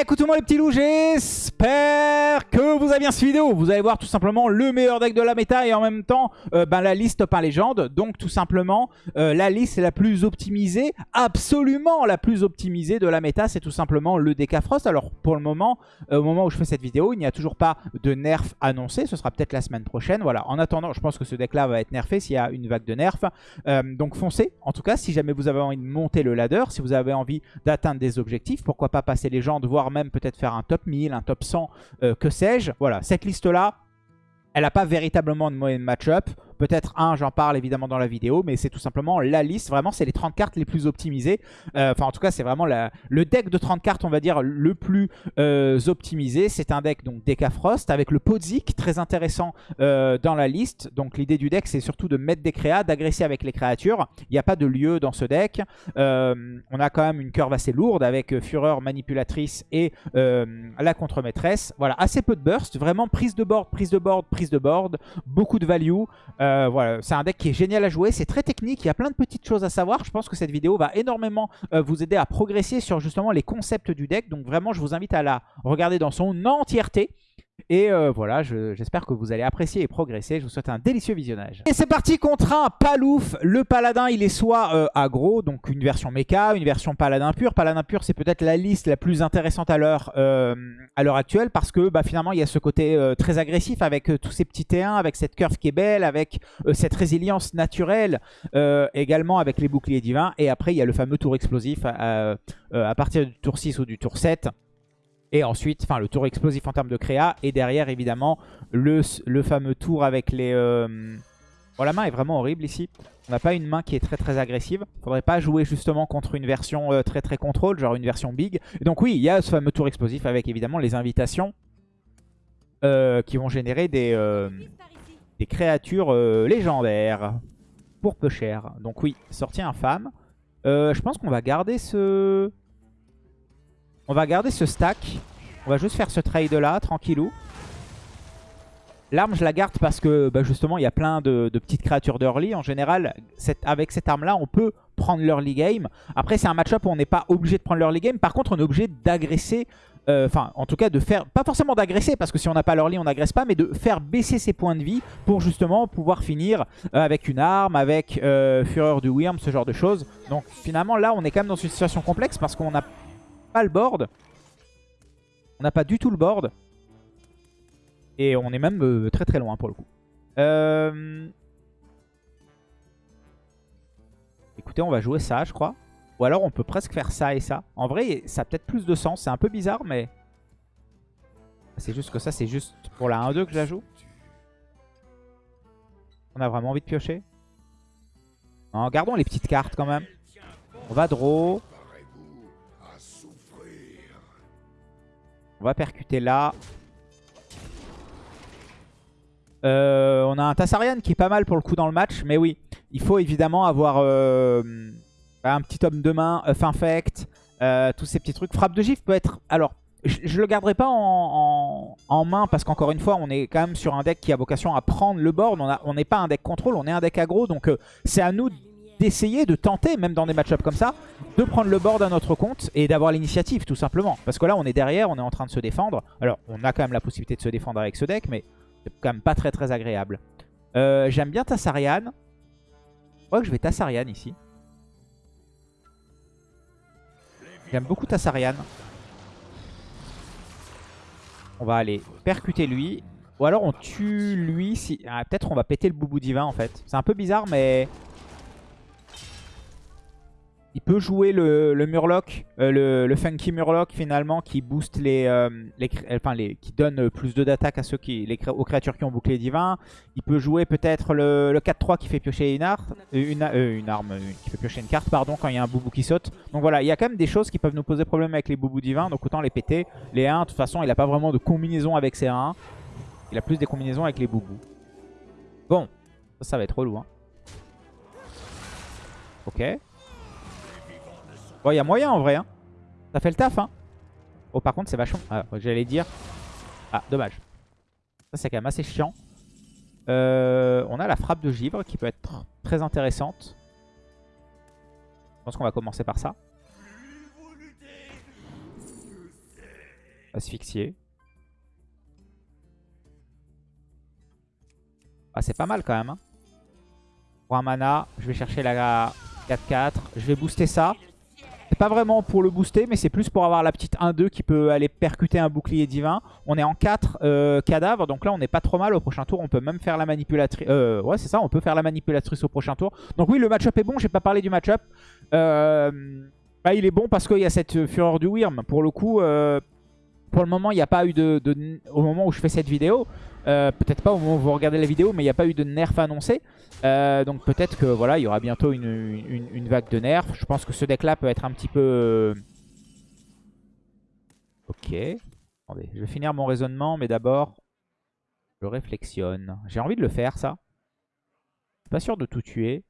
Écoutez-moi les petits loups, que vous avez bien cette vidéo. Vous allez voir tout simplement le meilleur deck de la méta et en même temps euh, ben, la liste 1 légende. Donc tout simplement euh, la liste la plus optimisée, absolument la plus optimisée de la méta, c'est tout simplement le DK Frost. Alors pour le moment, euh, au moment où je fais cette vidéo, il n'y a toujours pas de nerf annoncé. Ce sera peut-être la semaine prochaine. Voilà. En attendant, je pense que ce deck là va être nerfé s'il y a une vague de nerf. donc foncez. En tout cas, si jamais vous avez envie de monter le ladder, si vous avez envie d'atteindre des objectifs, pourquoi pas passer légendes, voire même peut-être faire un top 1000, un top 100, euh, que sais-je. Voilà, cette liste-là, elle n'a pas véritablement de moyen match-up. Peut-être un, j'en parle évidemment dans la vidéo, mais c'est tout simplement la liste. Vraiment, c'est les 30 cartes les plus optimisées. Euh, enfin, en tout cas, c'est vraiment le deck de 30 cartes, on va dire, le plus euh, optimisé. C'est un deck, donc, Deca Frost, avec le Podzik, très intéressant euh, dans la liste. Donc, l'idée du deck, c'est surtout de mettre des créas, d'agresser avec les créatures. Il n'y a pas de lieu dans ce deck. on a quand même une curve assez lourde avec Fureur, Manipulatrice et la contre-maîtresse. Voilà, assez peu de burst. Vraiment, prise de board, prise de board, prise de board. Beaucoup de value. Euh, voilà, c'est un deck qui est génial à jouer, c'est très technique, il y a plein de petites choses à savoir. Je pense que cette vidéo va énormément euh, vous aider à progresser sur justement les concepts du deck. Donc vraiment, je vous invite à la regarder dans son entièreté. Et euh, voilà, j'espère que vous allez apprécier et progresser. Je vous souhaite un délicieux visionnage. Et c'est parti contre un Palouf. Le Paladin, il est soit euh, aggro, donc une version mecha, une version Paladin pur. Paladin pur, c'est peut-être la liste la plus intéressante à l'heure euh, actuelle parce que bah, finalement, il y a ce côté très agressif avec tous ces petits T1, avec cette curve qui est belle, avec cette résilience naturelle, également avec les boucliers divins. Et après, il y a le fameux tour explosif à partir du tour 6 ou du tour 7 et ensuite, enfin le tour explosif en termes de créa. Et derrière, évidemment, le, le fameux tour avec les... Euh... Bon, la main est vraiment horrible ici. On n'a pas une main qui est très très agressive. Faudrait pas jouer justement contre une version euh, très très contrôle, genre une version big. donc oui, il y a ce fameux tour explosif avec évidemment les invitations euh, qui vont générer des, des créatures légendaires pour peu cher. Donc oui, sortie infâme. je pense qu'on va garder ce... On va garder ce stack. On va juste faire ce trade là, tranquillou. L'arme, je la garde parce que bah, justement, il y a plein de, petites créatures d'early. En général, avec cette arme-là, on peut prendre l'early game. Après, c'est un match-up où on n'est pas obligé de prendre l'early game. Par contre, on est obligé d'agresser. Euh, enfin, en tout cas, de faire... Pas forcément d'agresser, parce que si on n'a pas l'early, on n'agresse pas. Mais de faire baisser ses points de vie pour justement pouvoir finir euh, avec une arme, avec euh, Fureur du Wyrm, ce genre de choses. Donc finalement, là, on est quand même dans une situation complexe parce qu'on a le board. On n'a pas du tout le board. Et on est même euh, très très loin pour le coup. Euh, écoutez, on va jouer ça, je crois. Ou alors on peut presque faire ça et ça. En vrai, ça a peut-être plus de sens. C'est un peu bizarre, mais... C'est juste que ça, c'est juste pour la 1-2 que je la joue. On a vraiment envie de piocher. Non, gardons les petites cartes quand même. On va draw. On va percuter là. Euh, on a un Tassarian qui est pas mal pour le coup dans le match. Mais oui, il faut évidemment avoir euh, un petit homme de main, Earth Infect, euh, tous ces petits trucs. Frappe de gif peut être... Alors, je, le garderai pas en, main parce qu'encore une fois, on est quand même sur un deck qui a vocation à prendre le board. On n'est pas un deck contrôle, on est un deck aggro. Donc c'est à nous d'essayer, de tenter, même dans des match comme ça, de prendre le board à notre compte et d'avoir l'initiative tout simplement. Parce que là on est derrière, on est en train de se défendre. Alors on a quand même la possibilité de se défendre avec ce deck, mais c'est quand même pas très très agréable. Euh, j'aime bien Tassarian. Je crois que je vais Tassarian ici. J'aime beaucoup Tassarian. On va aller percuter lui. Ou alors on tue lui si... Ah, Peut-être on va péter le boubou divin en fait. C'est un peu bizarre mais il peut jouer le, Murloc, euh, le, Funky Murloc finalement qui booste les, euh, les, qui donne plus de d'attaque à ceux qui, aux créatures qui ont bouclé divin. Il peut jouer peut-être le, 4-3 qui fait piocher une, arme, une, euh, arme, qui fait piocher une carte pardon quand il y a un boubou qui saute. Donc voilà, il y a quand même des choses qui peuvent nous poser problème avec les boubous divins, donc autant les péter. Les 1, de toute façon, il n'a pas vraiment de combinaison avec ces 1. Il a plus des combinaisons avec les boubous. Bon, ça, ça va être relou. Hein. Ok. Bon, il y a moyen en vrai. Hein. Ça fait le taf. Hein. Oh, par contre, c'est vachement... Ah, j'allais dire... Ah, dommage. Ça, c'est quand même assez chiant. Euh, on a la frappe de givre qui peut être très intéressante. Je pense qu'on va commencer par ça. Asphyxié. Ah, c'est pas mal quand même. Hein. Pour un mana, je vais chercher la 4-4. Je vais booster ça. C'est pas vraiment pour le booster, mais c'est plus pour avoir la petite 1-2 qui peut aller percuter un bouclier divin. On est en 4 euh, cadavres, donc là on n'est pas trop mal au prochain tour. On peut même faire la manipulatrice. Euh, ouais, c'est ça, on peut faire la manipulatrice au prochain tour. Donc oui, le match-up est bon. J'ai pas parlé du match-up. Euh, bah, il est bon parce qu'il y a cette fureur du Wyrm. Pour le coup, pour le moment, il n'y a pas eu de, Au moment où je fais cette vidéo, peut-être pas au moment où vous regardez la vidéo, mais il n'y a pas eu de nerf annoncé. Euh, donc peut-être que voilà, il y aura bientôt une, vague de nerfs. Je pense que ce deck-là peut être un petit peu... Euh, ok. Attendez, je vais finir mon raisonnement, mais d'abord, je réflexionne. J'ai envie de le faire, ça. Je suis pas sûr de tout tuer.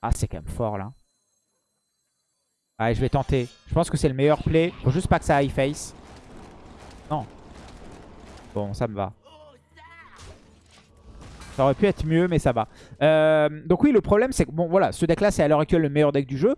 Ah, c'est quand même fort, là. Allez, je vais tenter. Je pense que c'est le meilleur play. Faut juste pas que ça high face. Non. Bon, ça me va. Ça aurait pu être mieux, mais ça va. Euh, donc oui, le problème, c'est que bon, voilà, ce deck-là, c'est à l'heure actuelle le meilleur deck du jeu.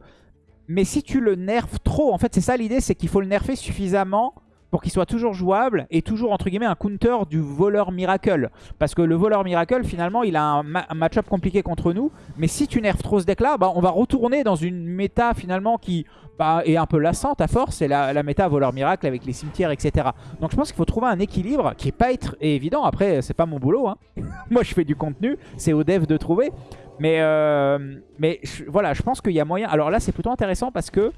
Mais si tu le nerfes trop, en fait, c'est ça l'idée, c'est qu'il faut le nerfer suffisamment pour qu'il soit toujours jouable et toujours entre guillemets un counter du voleur miracle. Parce que le voleur miracle finalement il a un, match-up compliqué contre nous. Mais si tu nerfes trop ce deck là, bah, on va retourner dans une méta finalement qui bah, est un peu lassante à force. C'est la, méta voleur miracle avec les cimetières etc. Donc je pense qu'il faut trouver un équilibre qui est pas évident. Après c'est pas mon boulot. Hein. Moi je fais du contenu, c'est au dev de trouver. Mais, euh, mais voilà, je pense qu'il y a moyen. Alors là c'est plutôt intéressant parce que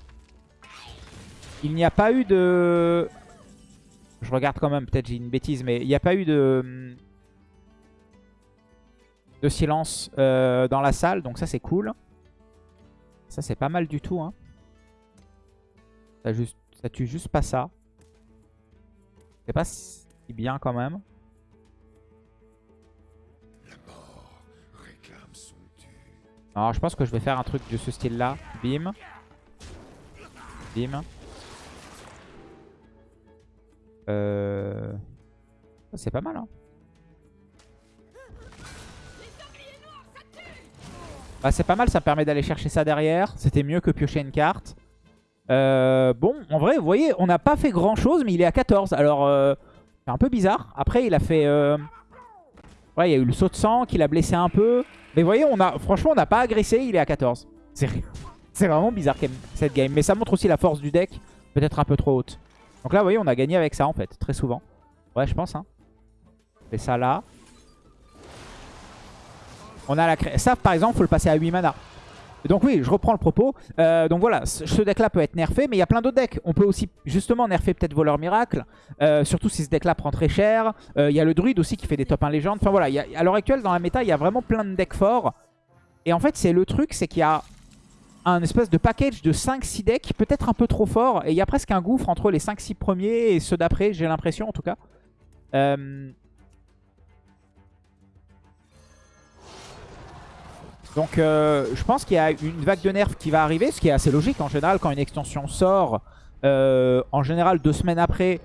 il n'y a pas eu de... Je regarde quand même, peut-être j'ai une bêtise, mais il n'y a pas eu de, de silence euh, dans la salle. Donc ça, c'est cool. Ça, c'est pas mal du tout. Hein. Ça, ça tue juste pas ça. C'est pas si bien quand même. Alors, je pense que je vais faire un truc de ce style-là. Bim. Bim. Euh... C'est pas mal, hein. Bah, c'est pas mal, ça permet d'aller chercher ça derrière. C'était mieux que piocher une carte. Euh, bon, en vrai, vous voyez, on n'a pas fait grand chose, mais il est à 14. Alors, euh, c'est un peu bizarre. Après, il a fait... Euh... Ouais, il y a eu le saut de sang qui l'a blessé un peu. Mais vous voyez, on a, franchement, on n'a pas agressé, il est à 14. C'est vraiment bizarre cette game. Mais ça montre aussi la force du deck, peut-être un peu trop haute. Donc là, vous voyez, on a gagné avec ça, en fait, très souvent. Ouais, je pense. Hein. On ça là. On a la Ça, par exemple, faut le passer à 8 mana. Donc oui, je reprends le propos. Euh, donc voilà, ce deck-là peut être nerfé, mais il y a plein d'autres decks. On peut aussi justement nerfer peut-être Voleur Miracle, euh, surtout si ce deck-là prend très cher. Euh, il y a le Druide aussi qui fait des top 1 légendes. Enfin voilà, à l'heure actuelle, dans la méta, il y a vraiment plein de decks forts. Et en fait, c'est le truc, c'est qu'il y a un espèce de package de 5-6 decks, peut-être un peu trop fort. Et il y a presque un gouffre entre les 5-6 premiers et ceux d'après, j'ai l'impression en tout cas. Euh, donc euh, je pense qu'il y a une vague de nerfs qui va arriver, ce qui est assez logique en général quand une extension sort. Euh, en général deux semaines après,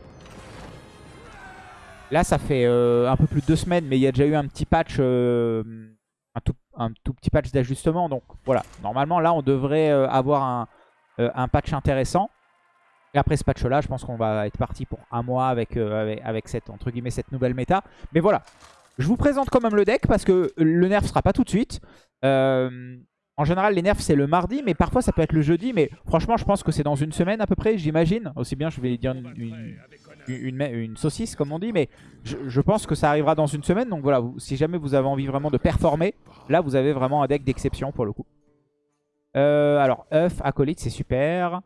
là ça fait un peu plus de deux semaines, mais il y a déjà eu un petit patch, un tout un tout petit patch d'ajustement. Donc voilà, normalement là on devrait euh, avoir euh, un, patch intéressant. Et après ce patch là, je pense qu'on va être parti pour un mois avec, euh, avec, cette, entre guillemets, cette nouvelle méta. Mais voilà, je vous présente quand même le deck parce que le nerf sera pas tout de suite. en général, les nerfs, c'est le mardi, mais parfois, ça peut être le jeudi. Mais franchement, je pense que c'est dans une semaine à peu près, j'imagine. Aussi bien, je vais dire une, une, saucisse comme on dit, mais je, pense que ça arrivera dans une semaine. Donc voilà, si jamais vous avez envie vraiment de performer, là vous avez vraiment un deck d'exception pour le coup. Euh, alors, œuf, acolyte, c'est super.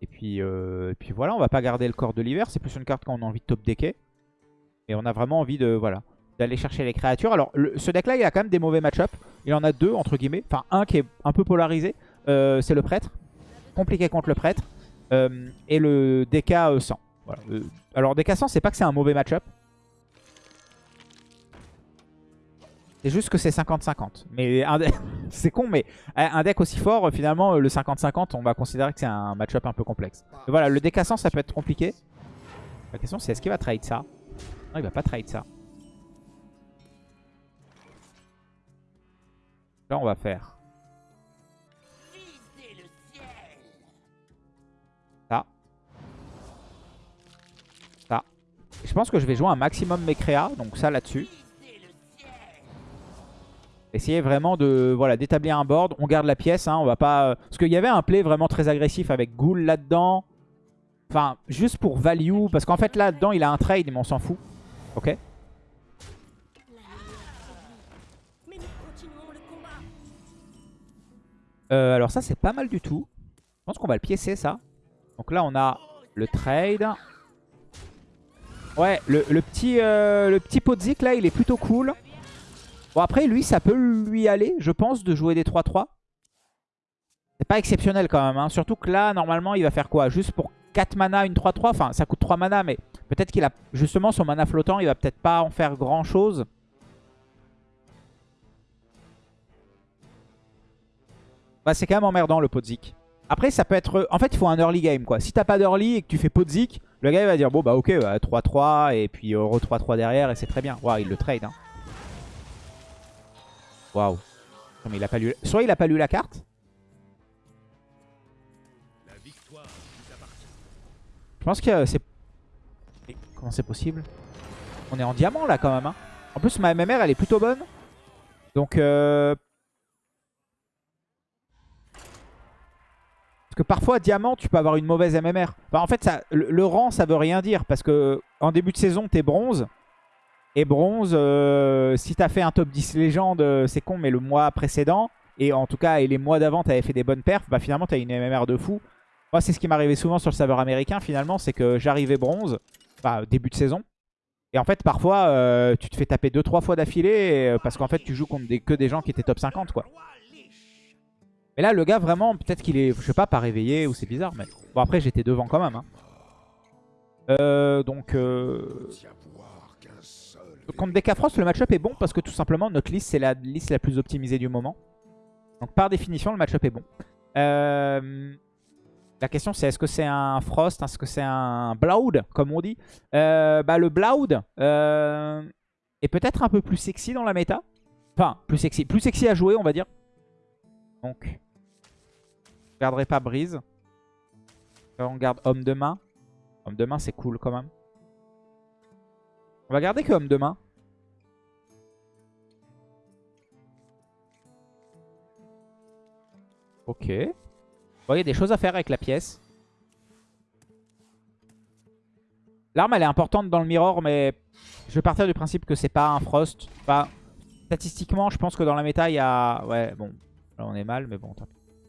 Et puis, euh, puis voilà, on va pas garder le corps de l'hiver. C'est plus une carte quand on a envie de top decker. Et on a vraiment envie de voilà d'aller chercher les créatures. Alors, ce deck-là, il a quand même des mauvais match-up. Il en a deux, entre guillemets. Enfin, un qui est un peu polarisé. Euh, c'est le prêtre. Compliqué contre le prêtre. Euh, et le DK 100. Euh, alors DK 100, c'est pas que c'est un mauvais match-up. C'est juste que c'est 50-50. Mais c'est con, mais un deck aussi fort, finalement, le 50-50, on va considérer que c'est un match-up un peu complexe. voilà, le DK 100, ça peut être compliqué. La question, c'est est-ce qu'il va trade ça? Non, il va pas trade ça. Là, on va faire je pense que je vais jouer un maximum mes créas, donc ça là-dessus. Essayer vraiment voilà d'établir un board. On garde la pièce, hein, on va pas... Euh, parce qu'il y avait un play vraiment très agressif avec Ghoul là-dedans. Enfin, juste pour value, parce qu'en fait là-dedans il a un trade, mais on s'en fout. Ok euh, alors ça c'est pas mal du tout. Je pense qu'on va le piécer ça. Donc là on a le trade. Ouais, le, petit, euh, le petit Podzik là il est plutôt cool. Bon après lui ça peut lui aller je pense de jouer des 3-3. C'est pas exceptionnel quand même. Hein. Surtout que là normalement il va faire quoi? Juste pour 4 mana une 3-3. Enfin ça coûte 3 mana mais peut-être qu'il a justement son mana flottant. Il va peut-être pas en faire grand chose. Bah c'est quand même emmerdant le Podzik. Après ça peut être... En fait il faut un early game quoi. Si t'as pas d'early et que tu fais Podzik, le gars il va dire bon bah ok 3-3 bah, et puis euro 3-3 derrière et c'est très bien. Waouh il le trade hein. Waouh. Mais il a pas lu... Soit il a pas lu la carte. Je pense que c'est... Comment c'est possible? On est en diamant là quand même. Hein. En plus ma MMR elle est plutôt bonne. Donc... Euh... Parce que parfois diamant tu peux avoir une mauvaise MMR. En fait le, rang ça veut rien dire. Parce que en début de saison t'es bronze. Et bronze, euh, si t'as fait un top 10 légende, euh, c'est con, mais le mois précédent, et en tout cas, et les mois d'avant, t'avais fait des bonnes perfs, bah finalement, t'as une MMR de fou. Moi, c'est ce qui m'arrivait souvent sur le serveur américain, finalement, c'est que j'arrivais bronze, bah, début de saison. Et en fait, parfois, euh, tu te fais taper 2-3 fois d'affilée, parce qu'en fait, tu joues contre que des gens qui étaient top 50, quoi. Mais là, le gars, vraiment, peut-être qu'il est, je sais pas, pas réveillé, ou c'est bizarre, mais... Bon, après, j'étais devant quand même, hein. Euh, donc... Euh... Contre Decafrost, le match-up est bon parce que tout simplement, notre liste, c'est la liste la plus optimisée du moment. Donc par définition, le match-up est bon. Euh, la question, c'est est-ce que c'est un Frost Est-ce que c'est un Bloud, comme on dit? Euh, bah, Le Bloud euh, est peut-être un peu plus sexy dans la méta. Enfin, plus sexy, plus sexy à jouer, on va dire. Donc, garderai pas Brise. On garde Homme de main. Homme de main, c'est cool quand même. On va garder que homme de main. Ok. Il y a des choses à faire avec la pièce. L'arme, elle est importante dans le mirror, mais je vais partir du principe que c'est pas un frost. Enfin, statistiquement, je pense que dans la méta, il y a... Ouais, bon, là on est mal, mais bon, euh,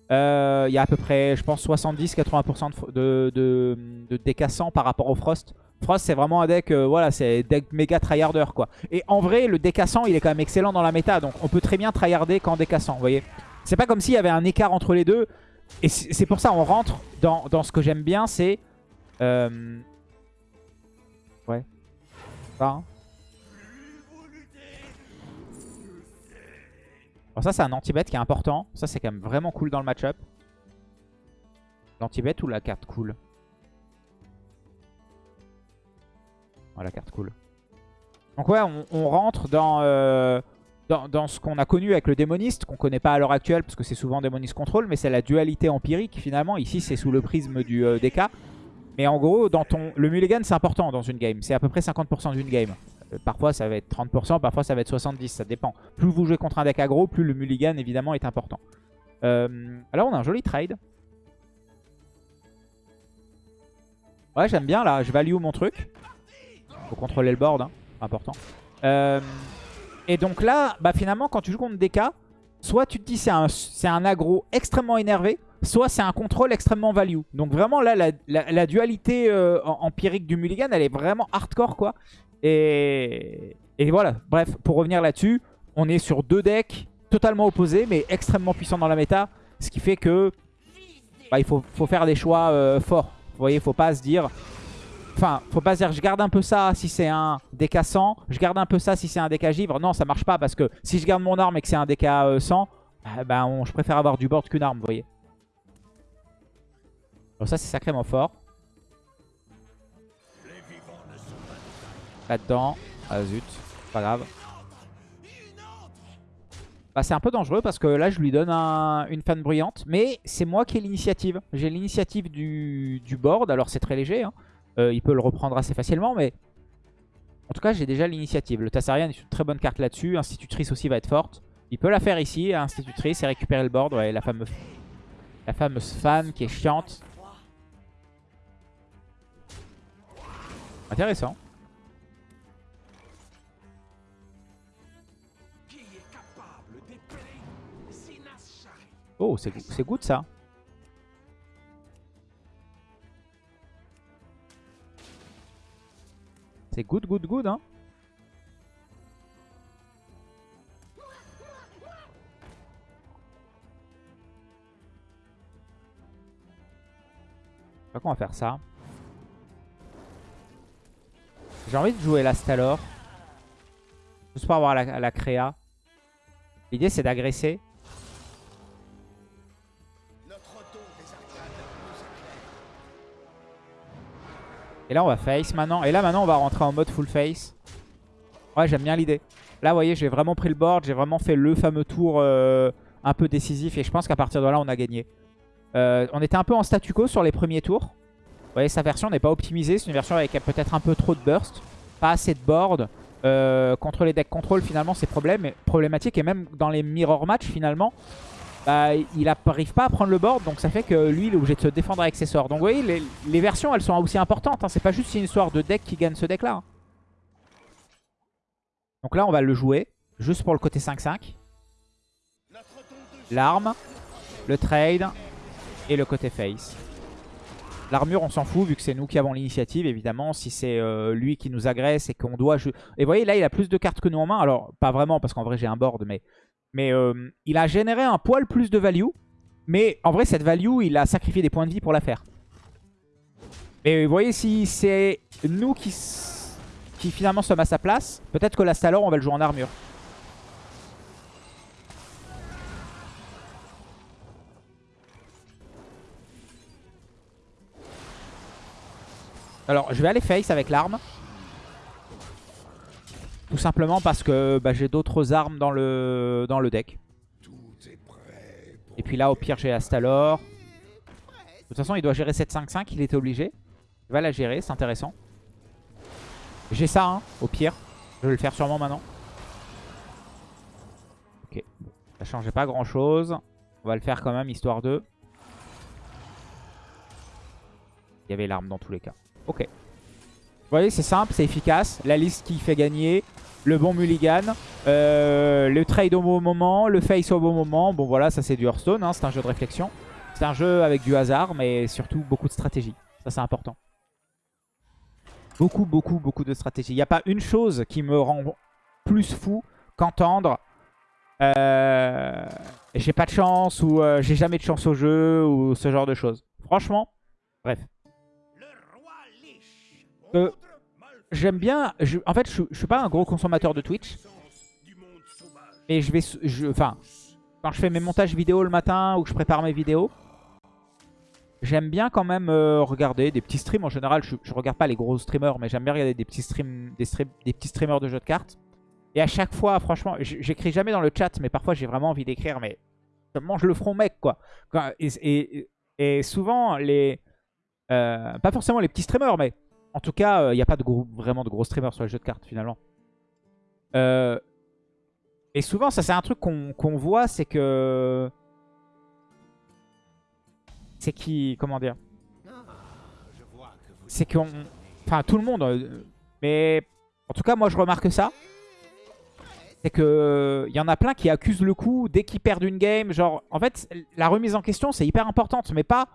Il y a à peu près, je pense, 70-80% de, de, décassant par rapport au frost. Frost, c'est vraiment un deck, euh, voilà, c'est deck méga tryharder, quoi. Et en vrai, le décassant, il est quand même excellent dans la méta. Donc, on peut très bien tryharder qu'en décassant, vous voyez. C'est pas comme s'il y avait un écart entre les deux. Et c'est pour ça, on rentre dans, ce que j'aime bien, c'est... Euh... Ouais. Ça, hein. Alors ça, c'est un anti-bet qui est important. Ça, c'est quand même vraiment cool dans le match-up. L'anti-bet ou la carte cool Oh, la carte cool. Donc ouais, on, rentre euh, dans, ce qu'on a connu avec le démoniste, qu'on connaît pas à l'heure actuelle, parce que c'est souvent démoniste contrôle, mais c'est la dualité empirique finalement. Ici, c'est sous le prisme du euh, DK. Mais en gros, dans ton, le mulligan, c'est important dans une game. C'est à peu près 50% d'une game. Euh, parfois, ça va être 30%, parfois, ça va être 70%, ça dépend. Plus vous jouez contre un deck aggro, plus le mulligan, évidemment, est important. alors, on a un joli trade. Ouais, j'aime bien, là. Je value mon truc. Faut contrôler le board, hein. important. Euh, et donc là, bah finalement, quand tu joues contre DK, soit tu te dis c'est un, un aggro extrêmement énervé, soit c'est un contrôle extrêmement value. Donc vraiment là, la, dualité euh, empirique du mulligan, elle est vraiment hardcore quoi. Et, voilà, bref, pour revenir là-dessus, on est sur deux decks totalement opposés, mais extrêmement puissants dans la méta. Ce qui fait que bah, il faut, faire des choix euh, forts. Vous voyez, faut pas se dire Enfin, faut pas se dire je garde un peu ça si c'est un décassant, je garde un peu ça si c'est un DK givre. Non, ça marche pas parce que si je garde mon arme et que c'est un DK 100, bah, bah je préfère avoir du board qu'une arme, vous voyez. Donc ça, c'est sacrément fort. Là-dedans. Ah zut, pas grave. Bah, c'est un peu dangereux parce que là, je lui donne une fan bruyante. Mais c'est moi qui ai l'initiative. J'ai l'initiative du, du, board. Alors, c'est très léger. Hein. Euh, il peut le reprendre assez facilement, mais En tout cas, j'ai déjà l'initiative. Le Tassarian est une très bonne carte là-dessus. Institutrice aussi va être forte. Il peut la faire ici, Institutrice, et récupérer le board. Ouais, la fameuse, la fameuse fan qui est chiante. Intéressant. Oh, c'est good ça. C'est good, good, good, hein. Pas comment faire ça. J'ai envie de jouer l'Astalor. Juste pour avoir la, la créa. L'idée c'est d'agresser. Et là on va face maintenant. Et là maintenant on va rentrer en mode full face. Ouais j'aime bien l'idée. Là vous voyez j'ai vraiment pris le board. J'ai vraiment fait le fameux tour euh, un peu décisif. Et je pense qu'à partir de là on a gagné. Euh, on était un peu en statu quo sur les premiers tours. Vous voyez sa version n'est pas optimisée. C'est une version avec peut-être un peu trop de burst. Pas assez de board. Euh, contre les decks control finalement c'est problématique. Et même dans les mirror match finalement bah, il n'arrive pas à prendre le board. Donc ça fait que lui, il est obligé de se défendre avec ses sorts. Donc vous voyez, les, versions, elles sont aussi importantes. Hein. C'est pas juste une histoire de deck qui gagne ce deck-là. Hein. Donc là, on va le jouer. Juste pour le côté 5-5. L'arme, le trade et le côté face. L'armure, on s'en fout vu que c'est nous qui avons l'initiative, évidemment. Si c'est euh, lui qui nous agresse et qu'on doit... Et vous voyez, là, il a plus de cartes que nous en main. Alors, pas vraiment, parce qu'en vrai, j'ai un board, mais mais euh, il a généré un poil plus de value. Mais en vrai, cette value, il a sacrifié des points de vie pour la faire. Mais vous voyez, si c'est nous qui, finalement sommes à sa place, peut-être que la Stalor, on va le jouer en armure. Alors, je vais aller face avec l'arme. Tout simplement parce que bah, j'ai d'autres armes dans le, dans le deck. Et puis là, au pire, j'ai Astalor. De toute façon, il doit gérer 7-5-5. Il était obligé. Il va la gérer, c'est intéressant. J'ai ça, hein, au pire. Je vais le faire sûrement maintenant. Ok. Ça changeait pas grand-chose. On va le faire quand même, histoire de... Il y avait l'arme dans tous les cas. Ok. Vous voyez, c'est simple, c'est efficace. La liste qui fait gagner le bon mulligan, euh, le trade au bon moment, le face au bon moment. Bon voilà, ça c'est du Hearthstone, hein, c'est un jeu de réflexion. C'est un jeu avec du hasard, mais surtout beaucoup de stratégie. Ça c'est important. Beaucoup, beaucoup, beaucoup de stratégie. Il n'y a pas une chose qui me rend plus fou qu'entendre euh, j'ai pas de chance ou euh, j'ai jamais de chance au jeu ou ce genre de choses. Franchement, bref. Euh, j'aime bien... en fait, je, je, suis pas un gros consommateur de Twitch. Mais je vais... Enfin, quand je fais mes montages vidéo le matin ou que je prépare mes vidéos, j'aime bien quand même euh, regarder des petits streams. En général, je, je regarde pas les gros streamers, mais j'aime bien regarder des petits, streams, des, des petits streamers de jeux de cartes. Et à chaque fois, franchement, j'écris jamais dans le chat, mais parfois j'ai vraiment envie d'écrire, mais je mange le front mec, quoi. Et, et, souvent, les... Euh, pas forcément les petits streamers, mais en tout cas, il euh, n'y a pas de vraiment de gros streamers sur les jeux de cartes finalement. Euh, et souvent, ça c'est un truc qu'on voit, c'est que... C'est qui... Comment dire? C'est qu'on... Enfin, tout le monde... Euh, mais en tout cas, moi je remarque ça. C'est que il y en a plein qui accusent le coup dès qu'ils perdent une game. Genre, en fait, la remise en question, c'est hyper importante, mais pas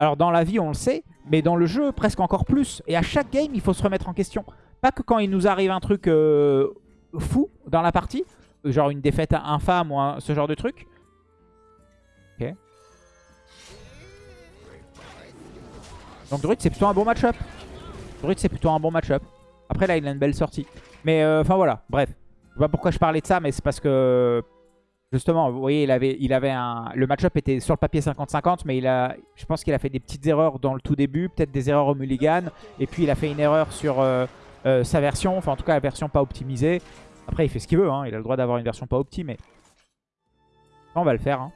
alors dans la vie, on le sait, mais dans le jeu, presque encore plus. Et à chaque game, il faut se remettre en question. Pas que quand il nous arrive un truc euh, fou dans la partie, genre une défaite infâme ou ce genre de truc. Ok. Donc Druid, c'est plutôt un bon match-up. Druid, c'est plutôt un bon match-up. Après, là, il a une belle sortie. Mais euh, enfin, voilà. Bref. Je sais pas pourquoi je parlais de ça, mais c'est parce que Justement, vous voyez, il avait, il avait un, le match-up était sur le papier 50-50, mais il a, je pense qu'il a fait des petites erreurs dans le tout début, peut-être des erreurs au mulligan, et puis il a fait une erreur sur euh, euh, sa version, enfin en tout cas la version pas optimisée. Après, il fait ce qu'il veut, hein, il a le droit d'avoir une version pas optimée. On va le faire. Hein.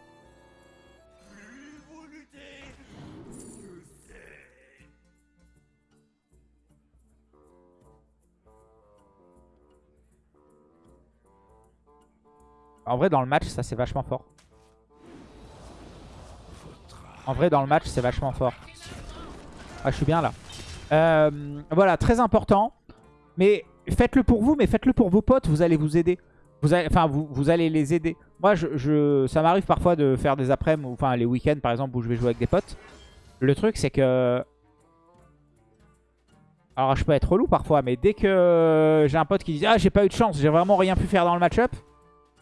En vrai, dans le match, ça c'est vachement fort. En vrai, dans le match, c'est vachement fort. Ah, je suis bien là. Euh, voilà, très important. Mais faites-le pour vous, mais faites-le pour vos potes. Vous allez vous aider. Vous allez, enfin, vous, vous allez les aider. Moi, je, ça m'arrive parfois de faire des après-midi, enfin les week-ends par exemple, où je vais jouer avec des potes. Le truc, c'est que... Alors, je peux être relou parfois, mais dès que j'ai un pote qui dit « Ah, j'ai pas eu de chance, j'ai vraiment rien pu faire dans le match-up »,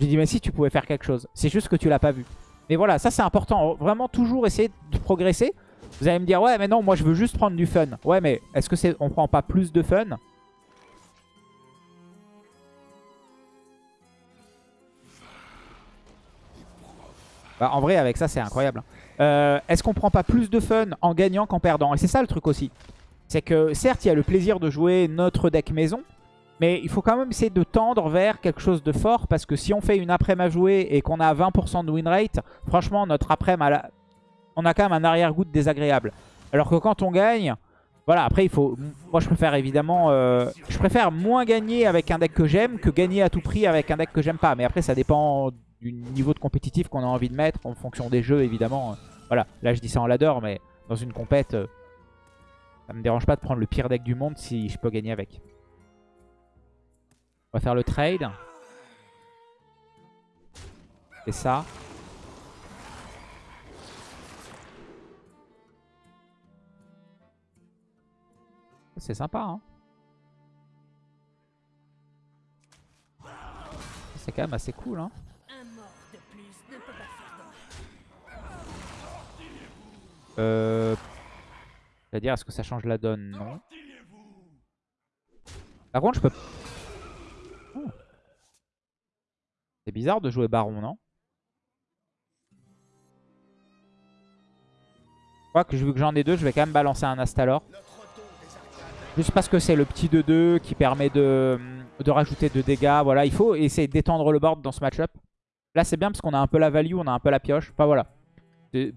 j'ai dit « Mais si, tu pouvais faire quelque chose. C'est juste que tu l'as pas vu. » Mais voilà, ça c'est important. Vraiment toujours essayer de progresser. Vous allez me dire « Ouais, mais non, moi je veux juste prendre du fun. » Ouais, mais est-ce que c'est on prend pas plus de fun? Bah, en vrai, avec ça, c'est incroyable. Hein. Euh, est-ce qu'on prend pas plus de fun en gagnant qu'en perdant? Et c'est ça le truc aussi. C'est que certes, il y a le plaisir de jouer notre deck maison, mais il faut quand même essayer de tendre vers quelque chose de fort, parce que si on fait une après-midi à jouer et qu'on a 20% de win rate, franchement, notre après-midi, on a quand même un arrière-goût désagréable. Alors que quand on gagne, voilà, après il faut... Moi je préfère évidemment... Euh, je préfère moins gagner avec un deck que j'aime que gagner à tout prix avec un deck que j'aime pas. Mais après ça dépend du niveau de compétitif qu'on a envie de mettre en fonction des jeux évidemment. Voilà, là je dis ça en ladder mais dans une compète, euh, ça me dérange pas de prendre le pire deck du monde si je peux gagner avec. On va faire le trade. C'est ça. C'est sympa, hein. C'est quand même assez cool, hein. Euh... C'est-à-dire, est-ce que ça change la donne? Non. Par contre, je peux... Oh. C'est bizarre de jouer Baron, non? Je crois que vu que j'en ai deux, je vais quand même balancer un Astalor. Juste parce que c'est le petit 2-2 qui permet de, rajouter de dégâts. Voilà, il faut essayer d'étendre le board dans ce match-up. Là, c'est bien parce qu'on a un peu la value, on a un peu la pioche. Enfin, voilà.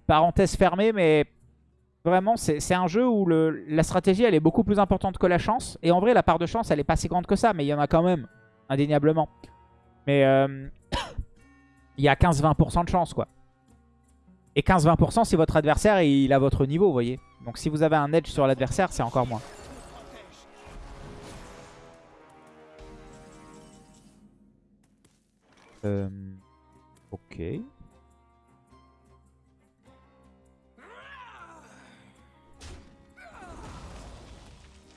Parenthèse fermée, mais vraiment, c'est un jeu où la stratégie, elle est beaucoup plus importante que la chance. Et en vrai, la part de chance, elle est pas si grande que ça, mais il y en a quand même, indéniablement. Mais euh, il y a 15-20% de chance, quoi. Et 15-20% si votre adversaire, il a votre niveau, vous voyez. Donc si vous avez un edge sur l'adversaire, c'est encore moins. Euh, ok.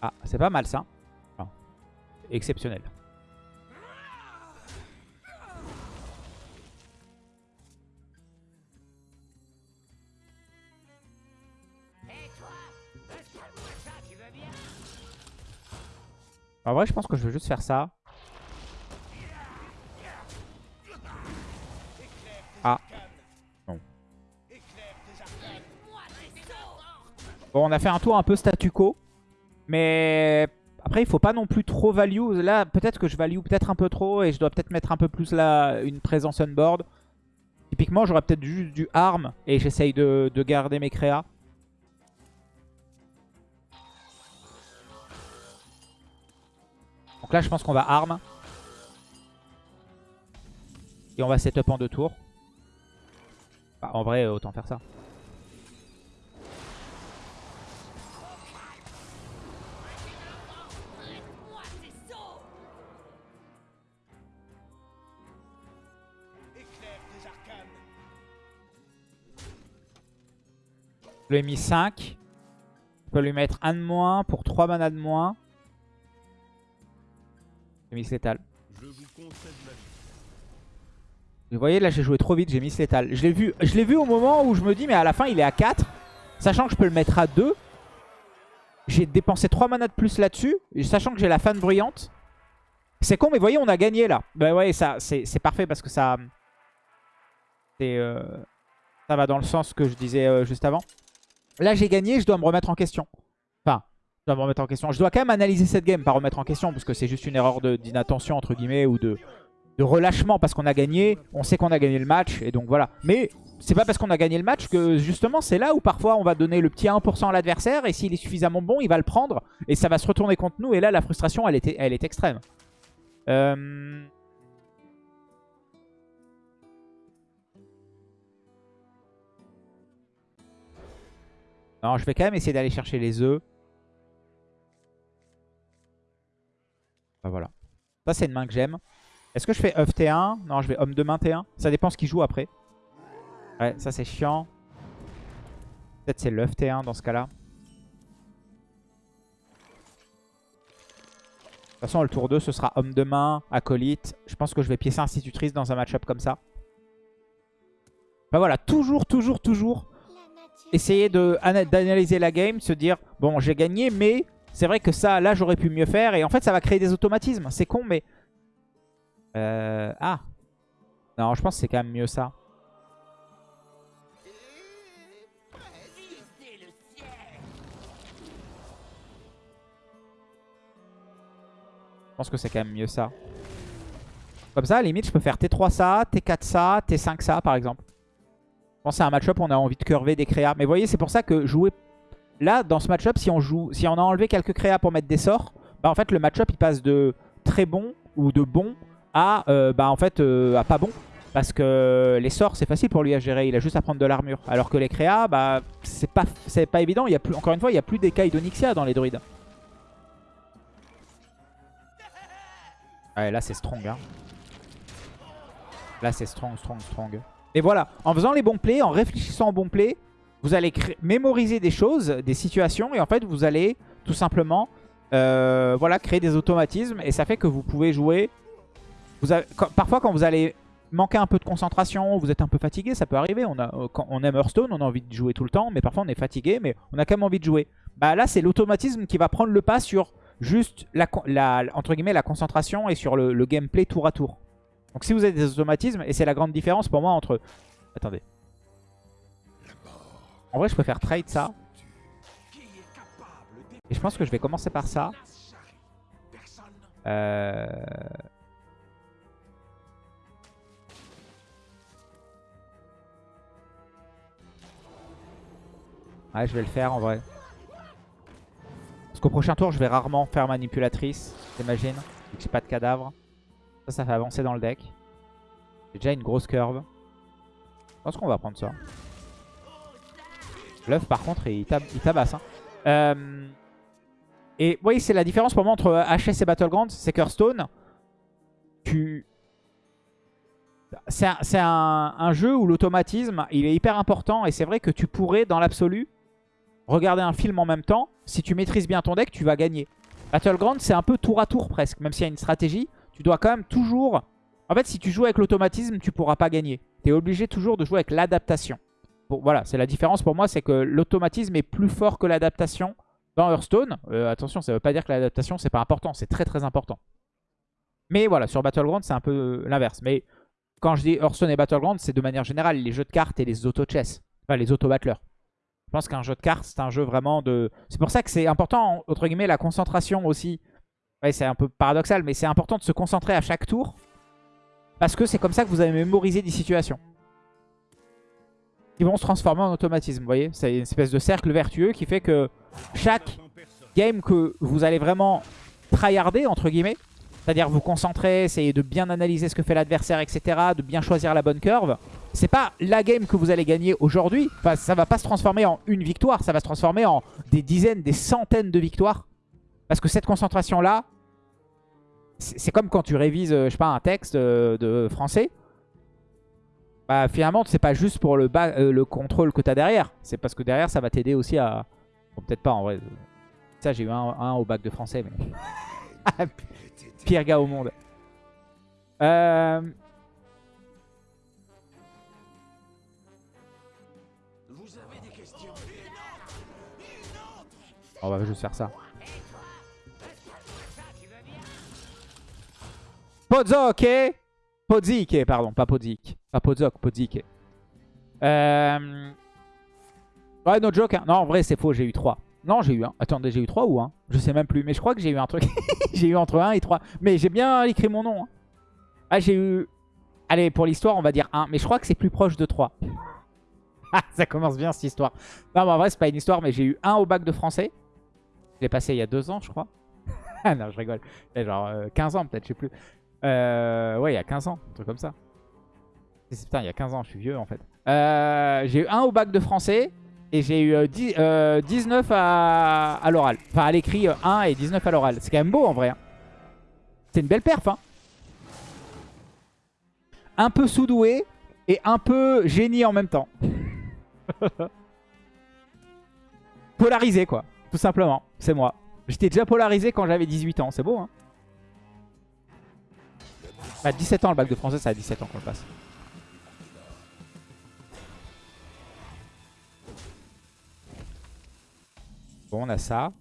Ah, c'est pas mal ça. exceptionnel. En vrai, je pense que je vais juste faire ça. Ah. Bon, on a fait un tour un peu statu quo. Mais après, il faut pas non plus trop value. Là, peut-être que je value peut-être un peu trop et je dois peut-être mettre un peu plus là une présence on board. Typiquement, j'aurais peut-être juste du arm et j'essaye de, de, garder mes créas. Donc là, je pense qu'on va arm. Et on va setup en deux tours. Bah, en vrai, autant faire ça. Je lui ai mis 5. Je peux lui mettre 1 de moins pour 3 manas de moins. J'ai mis létal. Vous voyez là j'ai joué trop vite, j'ai mis létal. Je l'ai vu, je vu au moment où je me dis mais à la fin il est à 4. Sachant que je peux le mettre à 2. J'ai dépensé 3 manas de plus là-dessus. Sachant que j'ai la fan bruyante. C'est con mais vous voyez on a gagné là. Bah ouais ça c'est parfait parce que ça... Euh, ça va dans le sens que je disais euh, juste avant. Là, j'ai gagné, je dois me remettre en question dois remettre en question. Je dois quand même analyser cette game, pas remettre en question, parce que c'est juste une erreur d'inattention, entre guillemets, ou de, de relâchement, parce qu'on a gagné, on sait qu'on a gagné le match, et donc voilà. Mais c'est pas parce qu'on a gagné le match que justement c'est là où parfois on va donner le petit 1% à l'adversaire, et s'il est suffisamment bon, il va le prendre, et ça va se retourner contre nous, et là la frustration, elle est, elle est extrême. Euh... Non, je vais quand même essayer d'aller chercher les œufs. Voilà. Ça, c'est une main que j'aime. Est-ce que je fais œuf T1 Non, je vais homme de main T1. Ça dépend ce qu'il joue après. Ouais, ça c'est chiant. Peut-être c'est l'œuf T1 dans ce cas-là. De toute façon, le tour 2, ce sera homme de main, acolyte. Je pense que je vais piécer institutrice dans un match-up comme ça. Bah voilà, toujours, toujours, toujours essayer d'analyser la game, se dire, bon, j'ai gagné, mais c'est vrai que ça, là, j'aurais pu mieux faire. Et en fait, ça va créer des automatismes. C'est con, mais... Euh... Ah Non, je pense que c'est quand même mieux ça. Je pense que c'est quand même mieux ça. Comme ça, à limite, je peux faire T3 ça, T4 ça, T5 ça, par exemple. Je pense c'est un match-up, on a envie de curver des créas. Mais vous voyez, c'est pour ça que jouer... Là, dans ce match-up, si on si on a enlevé quelques créas pour mettre des sorts, bah en fait, le match-up, il passe de très bon ou de bon à, euh, bah en fait, euh, pas bon. Parce que les sorts, c'est facile pour lui à gérer. Il a juste à prendre de l'armure. Alors que les créas, bah, c'est pas, pas évident. Il y a plus, encore une fois, il n'y a plus d'écailles d'Onyxia dans les druides. Ouais, là, c'est strong. Hein. Là, c'est strong, strong, strong. Et voilà, en faisant les bons plays, en réfléchissant aux bons plays, vous allez mémoriser des choses, des situations, et en fait, vous allez tout simplement euh, voilà, créer des automatismes, et ça fait que vous pouvez jouer... Parfois, quand vous allez manquer un peu de concentration, vous êtes un peu fatigué, ça peut arriver. On, a, quand on aime Hearthstone, on a envie de jouer tout le temps, mais parfois on est fatigué, mais on a quand même envie de jouer. Bah là, c'est l'automatisme qui va prendre le pas sur juste la, entre guillemets, la concentration et sur le gameplay tour à tour. Donc si vous avez des automatismes, et c'est la grande différence pour moi entre... Attendez. En vrai, je préfère trade ça. Et je pense que je vais commencer par ça. Euh... Ouais, je vais le faire en vrai. Parce qu'au prochain tour, je vais rarement faire manipulatrice, j'imagine. Vu que j'ai pas de cadavre. Ça, ça fait avancer dans le deck. J'ai déjà une grosse curve. Je pense qu'on va prendre ça. L'œuf, par contre, il, tabasse. Hein. Euh, et vous voyez, c'est la différence pour moi entre HS et Battlegrounds. C'est Hearthstone, tu... C'est un, un, jeu où l'automatisme, il est hyper important. Et c'est vrai que tu pourrais, dans l'absolu, regarder un film en même temps. Si tu maîtrises bien ton deck, tu vas gagner. Battlegrounds, c'est un peu tour à tour presque. Même s'il y a une stratégie, tu dois quand même toujours... En fait, si tu joues avec l'automatisme, tu pourras pas gagner. Tu es obligé toujours de jouer avec l'adaptation. Bon, voilà, c'est la différence pour moi, c'est que l'automatisme est plus fort que l'adaptation dans Hearthstone. Euh, attention, ça veut pas dire que l'adaptation, c'est pas important. C'est très très important. Mais voilà, sur Battleground, c'est un peu l'inverse. Mais quand je dis Hearthstone et Battleground, c'est de manière générale les jeux de cartes et les auto-chess. Enfin, les auto-battlers. Je pense qu'un jeu de cartes, c'est un jeu vraiment de... C'est pour ça que c'est important, entre guillemets, la concentration aussi c'est un peu paradoxal, mais c'est important de se concentrer à chaque tour. Parce que c'est comme ça que vous allez mémoriser des situations. Qui vont se transformer en automatisme, vous voyez C'est une espèce de cercle vertueux qui fait que chaque game que vous allez vraiment tryharder, entre guillemets, c'est-à-dire vous concentrer, essayer de bien analyser ce que fait l'adversaire, etc., de bien choisir la bonne curve, c'est pas la game que vous allez gagner aujourd'hui. Enfin, ça va pas se transformer en une victoire, ça va se transformer en des dizaines, des centaines de victoires parce que cette concentration-là, c'est comme quand tu révises, euh, je sais pas, un texte euh, de français. Bah, finalement, c'est pas juste pour le, euh, le contrôle que tu as derrière. C'est parce que derrière, ça va t'aider aussi à... Bon, peut-être pas en vrai. Ça, j'ai eu un, au bac de français, mais... Pire gars au monde. Euh... On va juste faire ça. Podzok Podzik, pardon, pas Podzik. Pas Podzok, Podzik. Euh... Ouais, no joke. Hein. Non, en vrai, c'est faux, j'ai eu 3. Non, j'ai eu 1. Attendez, j'ai eu 3 ou 1 Je sais même plus. Mais je crois que j'ai eu un truc. j'ai eu entre 1 et 3. Mais j'ai bien écrit mon nom. Hein. Ah, j'ai eu... Allez, pour l'histoire, on va dire 1. Mais je crois que c'est plus proche de 3. Ah, ça commence bien cette histoire. Non, mais en vrai, c'est pas une histoire, mais j'ai eu 1 au bac de français. Je l'ai passé il y a 2 ans, je crois. ah non, je rigole. Il y a genre 15 euh, ans, peut-être, je sais plus. Euh, ouais, il y a 15 ans, un truc comme ça. Putain, il y a 15 ans, je suis vieux en fait. Euh, j'ai eu un au bac de français. Et j'ai eu 19 à, à l'oral. Enfin, à l'écrit 1 et 19 à l'oral. C'est quand même beau en vrai. Hein. C'est une belle perf. Hein. Un peu sous-doué et un peu génie en même temps. Polarisé quoi, tout simplement. C'est moi. J'étais déjà polarisé quand j'avais 18 ans. C'est beau hein. À 17 ans le bac de français, ça a 17 ans qu'on le passe. Bon, on a ça.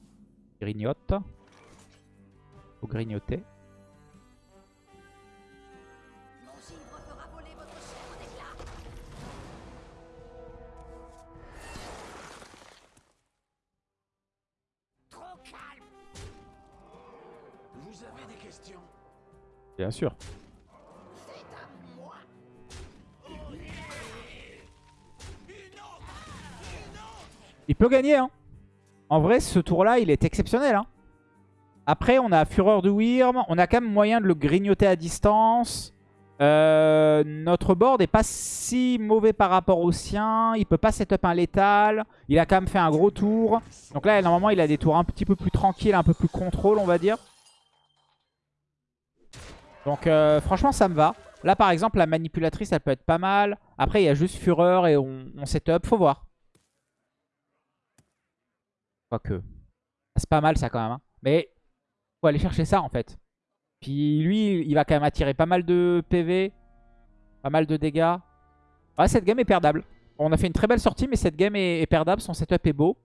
Grignote. Faut grignoter. Bien sûr. Il peut gagner, hein. En vrai, ce tour-là, il est exceptionnel. Hein. Après, on a Fureur de Wyrm. On a quand même moyen de le grignoter à distance. Euh, notre board n'est pas si mauvais par rapport au sien. Il peut pas setup un létal. Il a quand même fait un gros tour. Donc là, normalement, il a des tours un petit peu plus tranquilles, un peu plus contrôle, on va dire. Donc euh, franchement, ça me va. Là, par exemple, la manipulatrice, elle peut être pas mal. Après, il y a juste Fureur et on, on setup. Faut voir. Quoique. C'est pas mal ça quand même. Hein. Mais faut aller chercher ça en fait. Puis lui, il va quand même attirer pas mal de PV. Pas mal de dégâts. Ouais, cette game est perdable. On a fait une très belle sortie, mais cette game est, perdable. Son setup est beau.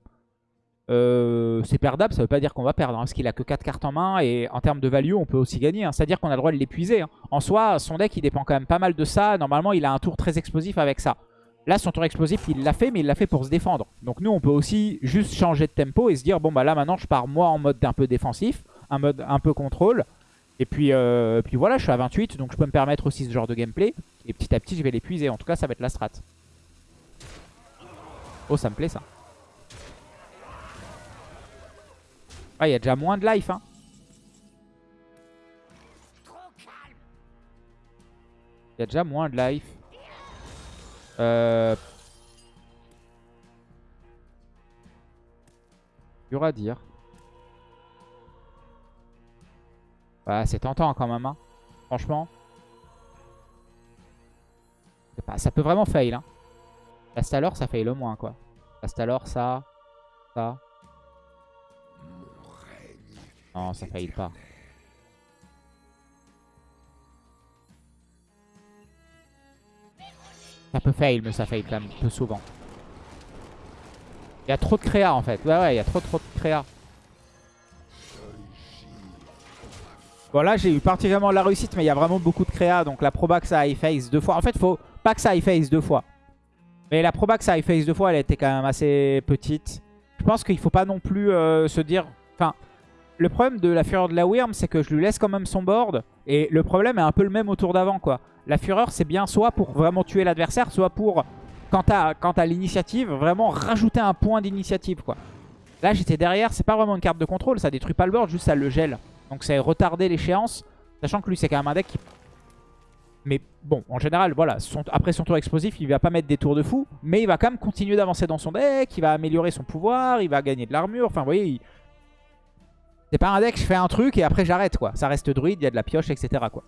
Euh, c'est perdable, ça veut pas dire qu'on va perdre. Hein, parce qu'il a que 4 cartes en main. Et en termes de value, on peut aussi gagner. Hein. C'est-à-dire qu'on a le droit de l'épuiser. En soi, son deck, il dépend quand même pas mal de ça. Normalement, il a un tour très explosif avec ça. Là, son tour explosif, il l'a fait, mais il l'a fait pour se défendre. Donc nous, on peut aussi juste changer de tempo et se dire, bon, bah là, maintenant, je pars moi en mode un peu défensif, un mode un peu contrôle. Et puis, euh, puis voilà, je suis à 28, donc je peux me permettre aussi ce genre de gameplay. Et petit à petit, je vais l'épuiser. En tout cas, ça va être la strat. Oh, ça me plaît, ça. Ah, il y a déjà moins de life, hein. Il y a déjà moins de life. Euh... Dur à dire. Bah, c'est tentant quand même, hein. franchement. Ça peut vraiment fail. Hein. alors ça fail le moins, quoi. alors ça, ça. Non, ça fail pas. Ça peut fail, mais ça fail quand même peu souvent. Il y a trop de créa en fait. Ouais, ouais, il y a trop trop de créa. Bon là j'ai eu particulièrement la réussite mais il y a vraiment beaucoup de créa donc la proba que ça high face deux fois. En fait faut pas que ça high face deux fois. Mais la proba que ça high face deux fois elle était quand même assez petite. Je pense qu'il faut pas non plus euh, se dire... Enfin le problème de la fureur de la Wyrm c'est que je lui laisse quand même son board. Et le problème est un peu le même autour d'avant quoi. La fureur, c'est bien soit pour vraiment tuer l'adversaire, soit pour, quand t'as l'initiative, vraiment rajouter un point d'initiative. quoi. Là, j'étais derrière, c'est pas vraiment une carte de contrôle, ça détruit pas le board, juste ça le gèle. Donc c'est retarder l'échéance, sachant que lui, c'est quand même un deck. Mais bon, en général, voilà, après son tour explosif, il va pas mettre des tours de fou, mais il va quand même continuer d'avancer dans son deck, il va améliorer son pouvoir, il va gagner de l'armure, enfin vous voyez, c'est pas un deck, je fais un truc et après j'arrête quoi. Ça reste druide, il y a de la pioche, etc. quoi.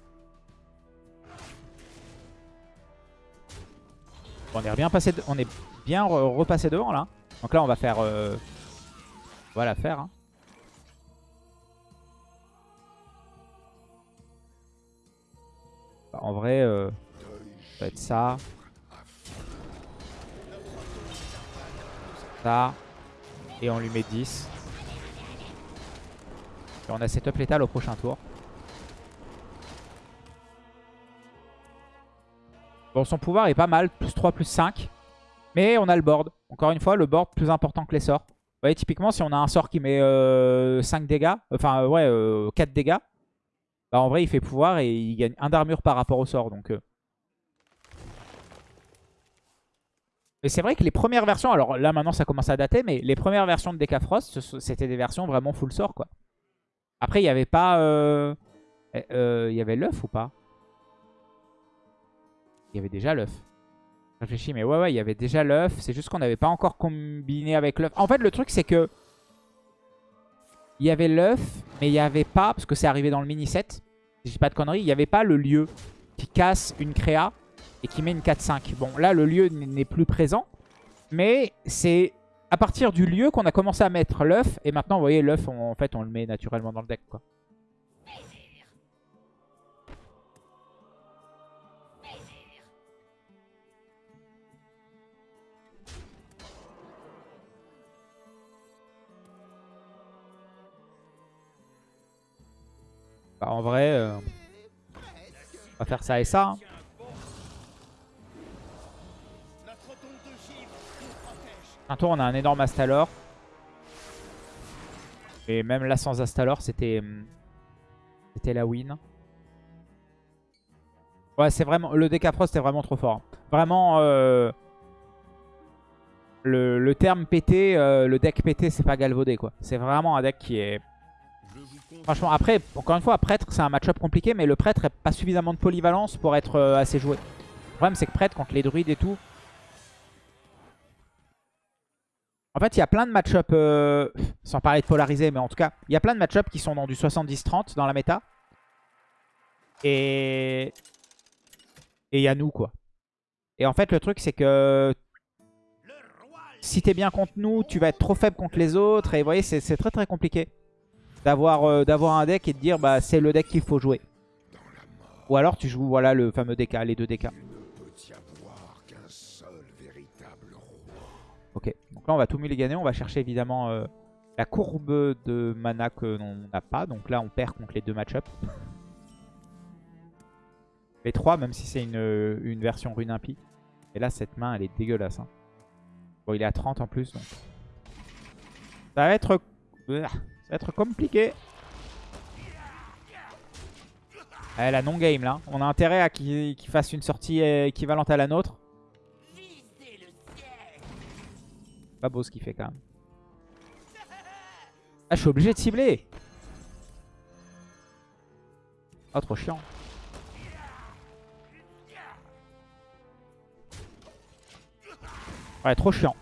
On est bien passé, on est bien repassé devant là. Donc là on va faire, euh, on va faire. Hein. Bah, en vrai, euh, ça va être ça. Ça. Et on lui met 10. Et on a setup létal au prochain tour. Bon, son pouvoir est pas mal, plus 3, plus 5. Mais on a le board. Encore une fois, le board plus important que les sorts. Vous voyez, typiquement, si on a un sort qui met 5 euh, dégâts, enfin, euh, ouais, 4 euh, dégâts, bah en vrai, il fait pouvoir et il gagne 1 d'armure par rapport au sort. Donc, Et c'est vrai que les premières versions, alors là maintenant ça commence à dater, mais les premières versions de Decafrost, c'était des versions vraiment full sort quoi. Après il n'y avait pas... Il y avait l'œuf ou pas? Il y avait déjà l'œuf. Je réfléchis, mais ouais, ouais, il y avait déjà l'œuf. C'est juste qu'on n'avait pas encore combiné avec l'œuf. En fait, le truc, c'est que... Il y avait l'œuf, mais il n'y avait pas, parce que c'est arrivé dans le mini-set, si je dis pas de conneries, il n'y avait pas le lieu qui casse une créa et qui met une 4-5. Bon, là, le lieu n'est plus présent, mais c'est à partir du lieu qu'on a commencé à mettre l'œuf. Et maintenant, vous voyez, l'œuf, en fait, on le met naturellement dans le deck, quoi. Bah, en vrai, euh, on va faire ça et ça. hein. Un tour, on a un énorme Astalor. Et même là, sans Astalor, c'était hum, c'était la win. Ouais, c'est vraiment... Le Decafrost est vraiment trop fort. Vraiment, euh, le, le terme pété, euh, le deck pété, c'est pas galvaudé, quoi. C'est vraiment un deck qui est... Franchement, après, encore une fois, Prêtre, c'est un match-up compliqué, mais le Prêtre n'a pas suffisamment de polyvalence pour être euh, assez joué. Le problème, c'est que Prêtre, contre les druides et tout... En fait, il y a plein de match-up, euh, sans parler de polarisé, mais en tout cas, il y a plein de match-up qui sont dans du 70-30 dans la méta. Et... Et il y a nous, quoi. Et en fait, le truc, c'est que... Si t'es bien contre nous, tu vas être trop faible contre les autres. Et vous voyez, c'est très très compliqué d'avoir euh, d'avoir un deck et de dire bah c'est le deck qu'il faut jouer. Ou alors tu joues voilà le fameux DK, les deux DK. Ok, donc là on va tout mulliganer, on va chercher évidemment euh, la courbe de mana que l'on n'a pas. Donc là on perd contre les deux match-up. Les trois, même si c'est une, une version rune impie. Et là cette main elle est dégueulasse. hein. Bon il est à 30 en plus donc. Ça va être... Ça va être compliqué. Eh, la non-game là. On a intérêt à qu'il fasse une sortie équivalente à la nôtre. Pas beau ce qu'il fait quand même. Ah, je suis obligé de cibler. Oh, trop chiant. Ouais, trop chiant.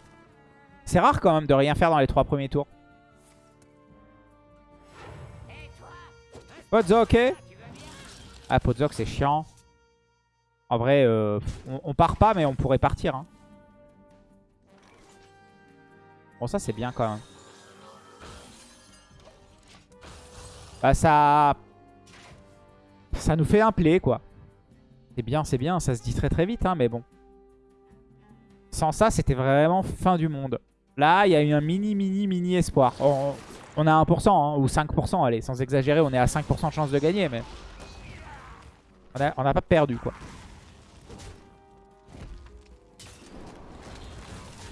C'est rare quand même de rien faire dans les trois premiers tours. Podzok, ok Ah, Podzok, c'est chiant. En vrai, euh, on, part pas, mais on pourrait partir. Hein. Bon, ça, c'est bien quand même. Bah, ça... Ça nous fait un play, quoi. C'est bien, c'est bien. Ça se dit très très vite, hein, mais bon. Sans ça, c'était vraiment fin du monde. Là, il y a eu un mini, mini, mini espoir. On, on a 1%, hein, ou 5%, allez, sans exagérer, on est à 5% de chance de gagner, mais... On n'a pas perdu, quoi.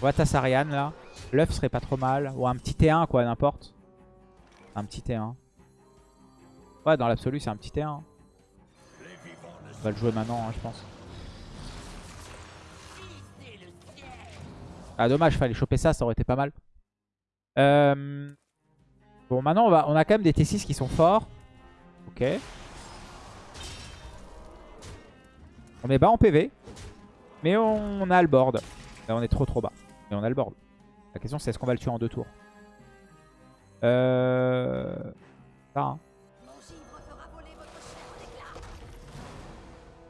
On va Tassarian, là. L'œuf serait pas trop mal. Ou un petit T1, quoi, n'importe. Un petit T1. Ouais, dans l'absolu, c'est un petit T1. On va le jouer maintenant, hein, je pense. Ah, dommage, fallait choper ça, ça aurait été pas mal. Euh... Bon, maintenant, on, va... on a quand même des T6 qui sont forts. Ok. On est bas en PV. Mais on a le board. Là, on est trop trop bas. Mais on a le board. La question, c'est est-ce qu'on va le tuer en deux tours Euh... Ça, hein.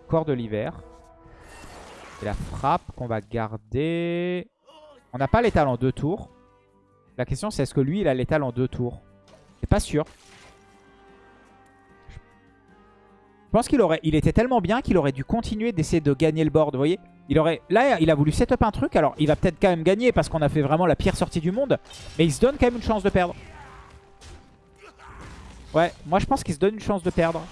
Corps de l'hiver. Et la frappe qu'on va garder... On n'a pas l'étal en deux tours. La question, c'est est-ce que lui, il a l'étal en deux tours C'est pas sûr. Je pense qu'il aurait, il était tellement bien qu'il aurait dû continuer d'essayer de gagner le board, vous voyez il aurait, Là, il a voulu setup un truc. Alors, il va peut-être quand même gagner parce qu'on a fait vraiment la pire sortie du monde. Mais il se donne quand même une chance de perdre. Ouais, moi je pense qu'il se donne une chance de perdre.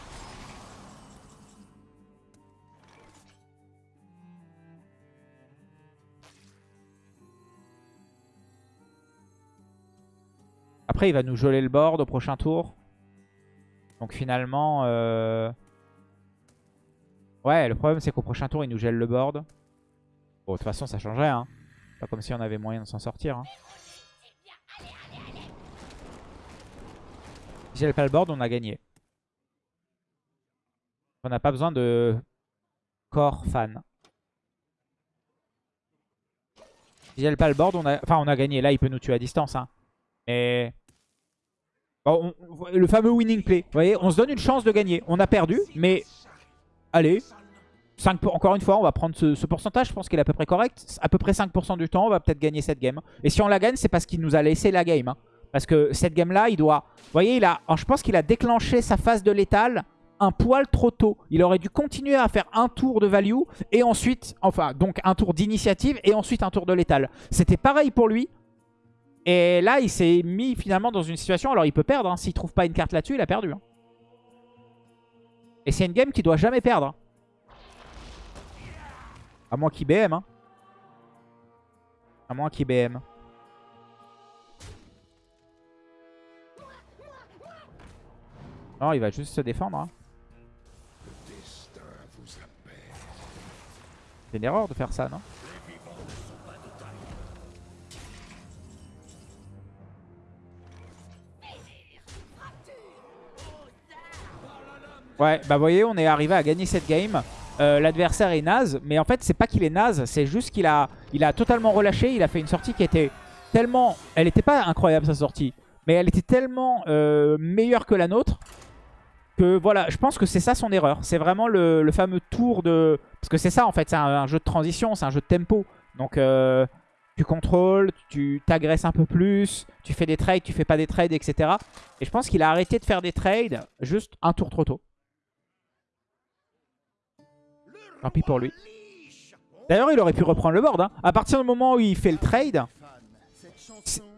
Après, il va nous geler le board au prochain tour. Donc finalement... Euh... Ouais, le problème c'est qu'au prochain tour, il nous gèle le board. Bon, de toute façon, ça changerait. Hein. Pas comme si on avait moyen de s'en sortir. Hein. Si gèle pas le board, on a gagné. On n'a pas besoin de corps fan. Si elle pas le board, on a... Enfin, on a gagné. Là, il peut nous tuer à distance. Hein. Mais... Bon, Le fameux winning play. Vous voyez, on se donne une chance de gagner. On a perdu, mais... Allez. 5 Encore une fois, on va prendre ce, pourcentage. Je pense qu'il est à peu près correct. À peu près 5% du temps, on va peut-être gagner cette game. Et si on la gagne, c'est parce qu'il nous a laissé la game. Hein. Parce que cette game-là, il doit... Vous voyez, il a... je pense qu'il a déclenché sa phase de létal un poil trop tôt. Il aurait dû continuer à faire un tour de value et ensuite, enfin, donc un tour d'initiative et ensuite un tour de létal. C'était pareil pour lui. Et là, il s'est mis finalement dans une situation, alors il peut perdre. Hein. S'il trouve pas une carte là-dessus, il a perdu. Hein. Et c'est une game qu'il doit jamais perdre. Hein. À moins qu'il BM. À moins qu'il BM. Non, il va juste se défendre. C'est une erreur de faire ça, non? Ouais, bah vous voyez, on est arrivé à gagner cette game. Euh, l'adversaire est naze, mais en fait, c'est pas qu'il est naze, c'est juste qu'il a, il a totalement relâché. Il a fait une sortie qui était tellement... Elle n'était pas incroyable, sa sortie, mais elle était tellement euh, meilleure que la nôtre que voilà, je pense que c'est ça son erreur. C'est vraiment le, fameux tour de... Parce que c'est ça en fait, c'est un, jeu de transition, c'est un jeu de tempo. Donc euh, tu contrôles, tu t'agresses un peu plus, tu fais des trades, tu fais pas des trades, etc. Et je pense qu'il a arrêté de faire des trades juste un tour trop tôt. Tant pis pour lui. D'ailleurs, il aurait pu reprendre le board. Hein. À partir du moment où il fait le trade,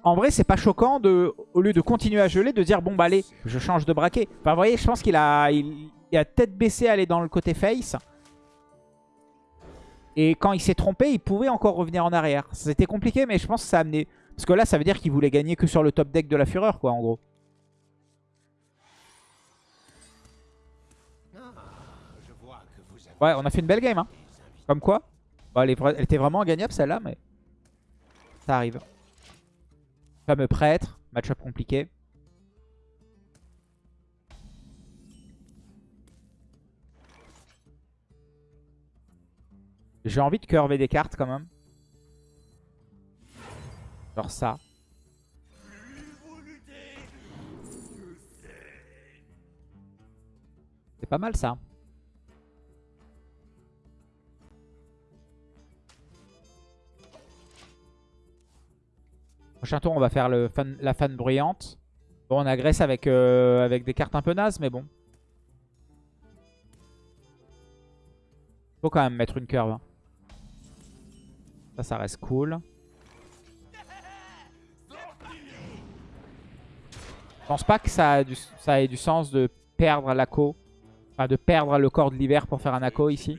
en vrai, c'est pas choquant de, au lieu de continuer à geler, de dire bon bah allez, je change de braquet. Enfin, vous voyez, je pense qu'il a, il, a tête baissée à aller dans le côté face. Et quand il s'est trompé, il pouvait encore revenir en arrière. C'était compliqué, mais je pense que ça a amené... Parce que là, ça veut dire qu'il voulait gagner que sur le top deck de la Fureur, quoi, en gros. Ouais, on a fait une belle game, hein. Comme quoi. elle, elle était vraiment gagnable, celle-là, mais... Ça arrive. Fameux prêtre. Match-up compliqué. J'ai envie de curver des cartes quand même. Genre ça. C'est pas mal ça. Prochain tour, on va faire la fan bruyante. Bon, on agresse avec, euh, avec des cartes un peu nazes, mais bon. Faut quand même mettre une curve. Hein. Ça, ça reste cool. Je pense pas que ça ait du sens de perdre l'ACO. Enfin, de perdre le corps de l'hiver pour faire un ACO ici.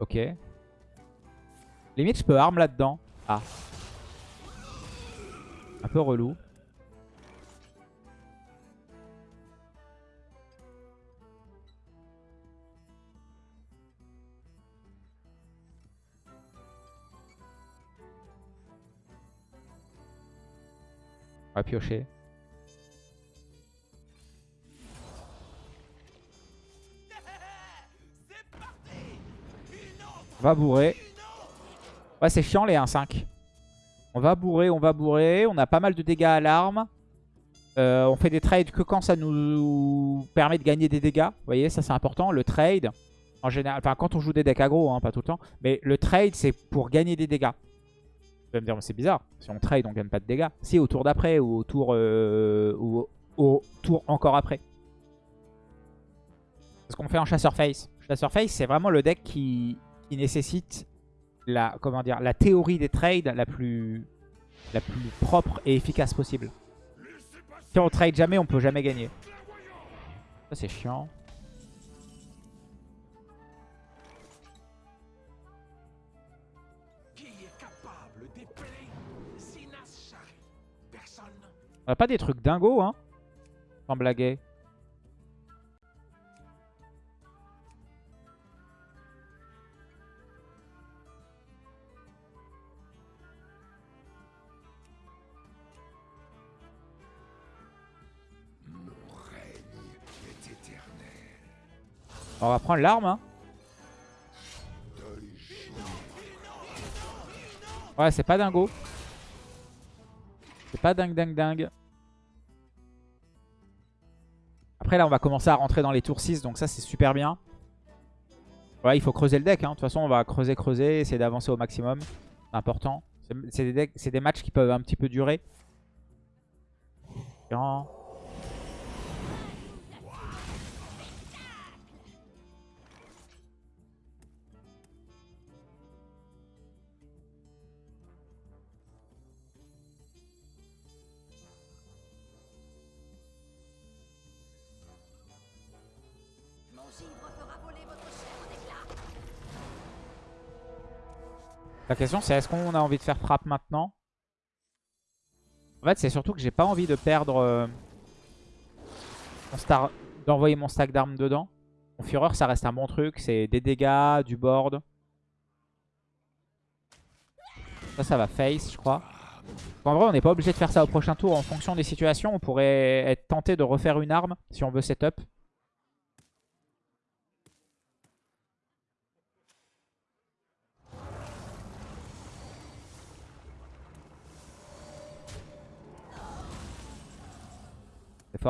Ok. Limite, je peux arme là-dedans. Ah. Un peu relou. On va piocher. On va bourrer. Ouais, c'est chiant les 1-5. On va bourrer, on va bourrer. On a pas mal de dégâts à l'arme. Euh, on fait des trades que quand ça nous permet de gagner des dégâts. Vous voyez, ça c'est important. Le trade, en général, enfin quand on joue des decks aggro, hein, pas tout le temps. Mais le trade, c'est pour gagner des dégâts. Vous allez me dire, c'est bizarre. Si on trade, on gagne pas de dégâts. Si, au tour d'après ou au tour, euh, ou au tour encore après. C'est ce qu'on fait en chasseur face. Chasseur face, c'est vraiment le deck qui nécessite la, comment dire, la théorie des trades la plus, la plus propre et efficace possible. Si on trade jamais, on peut jamais gagner. Ça c'est chiant. On a pas des trucs dingos, hein? Sans blaguer. On va prendre l'arme. Hein. Ouais, c'est pas dingo. C'est pas dingue, dingue, dingue. Après, là, on va commencer à rentrer dans les tours 6, donc ça, c'est super bien. Ouais, il faut creuser le deck. Hein. De toute façon, on va creuser, creuser, essayer d'avancer au maximum. C'est important. C'est des, matchs qui peuvent un petit peu durer. Bien. La question c'est est-ce qu'on a envie de faire frappe maintenant? En fait c'est surtout que j'ai pas envie de perdre euh, d'envoyer mon stack d'armes dedans. Mon Fureur ça reste un bon truc, c'est des dégâts, du board. Ça ça va face je crois. En vrai on n'est pas obligé de faire ça au prochain tour en fonction des situations. On pourrait être tenté de refaire une arme si on veut setup.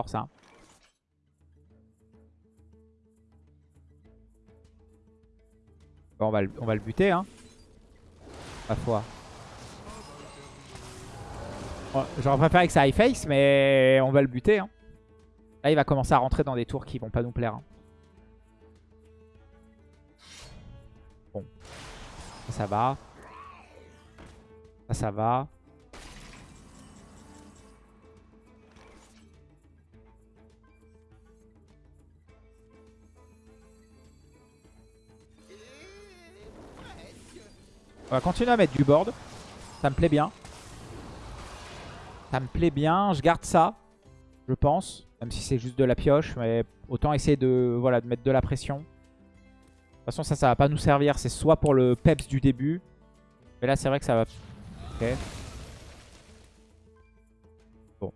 Ça. On, va le, on va le buter, hein. La foi. J'aurais préféré que ça high face, mais on va le buter. Hein. Là, il va commencer à rentrer dans des tours qui vont pas nous plaire. Hein. Bon. Ça, ça va. Ça, ça va. On va continuer à mettre du board. Ça me plaît bien. Ça me plaît bien. Je garde ça, je pense. Même si c'est juste de la pioche. Mais autant essayer de, voilà, de mettre de la pression. De toute façon, ça, ça va pas nous servir. C'est soit pour le peps du début. Mais là, c'est vrai que ça va... Ok. Bon.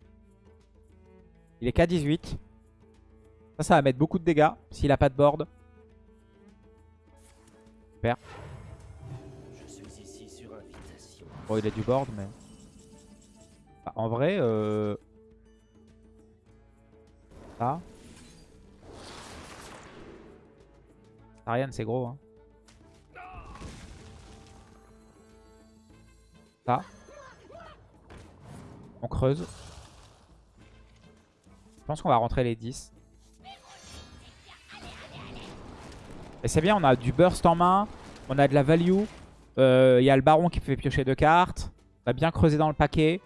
Il est K18. Ça, ça va mettre beaucoup de dégâts s'il a pas de board. Super. Bon, il a du board, mais... Bah, en vrai, euh... Ça. Ariane, c'est gros. Hein. Ça. On creuse. Je pense qu'on va rentrer les 10. Et c'est bien, on a du burst en main. On a de la value. Il euh, y a le baron qui fait piocher deux cartes. On a bien creusé dans le paquet.